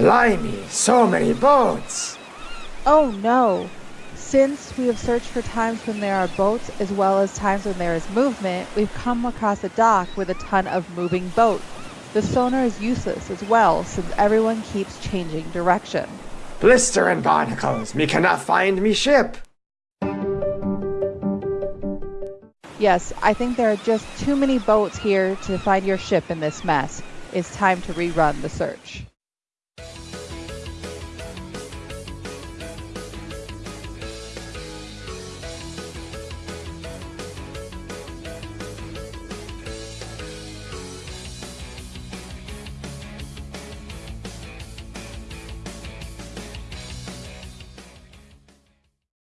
Blimey, so many boats! Oh no! Since we have searched for times when there are boats as well as times when there is movement, we've come across a dock with a ton of moving boats. The sonar is useless as well since everyone keeps changing direction. Blister and barnacles, me cannot find me ship! Yes, I think there are just too many boats here to find your ship in this mess. It's time to rerun the search.